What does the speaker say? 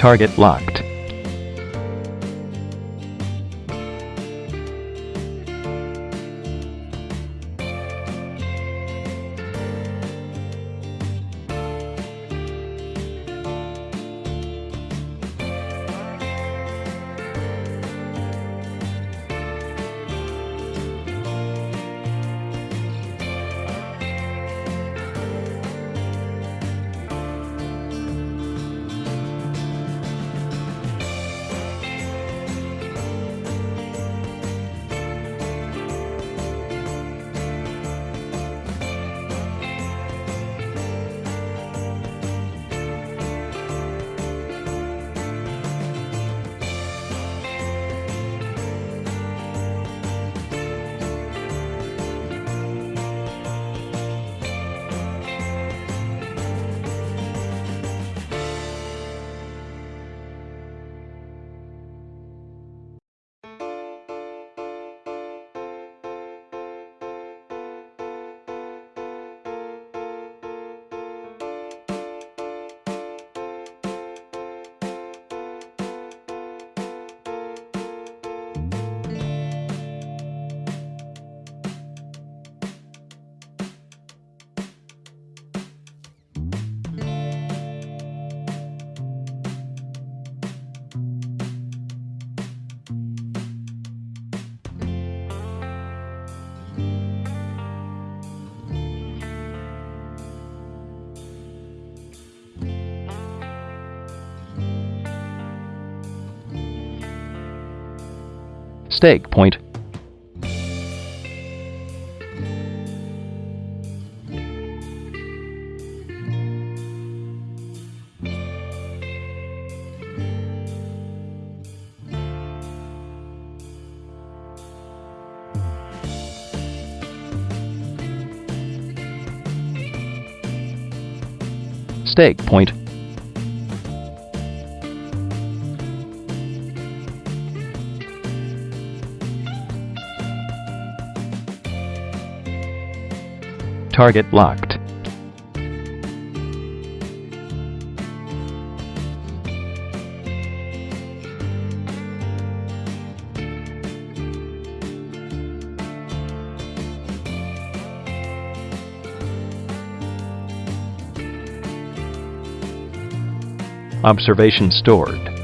Target locked. Stake point. Stake point. Target locked. Observation stored.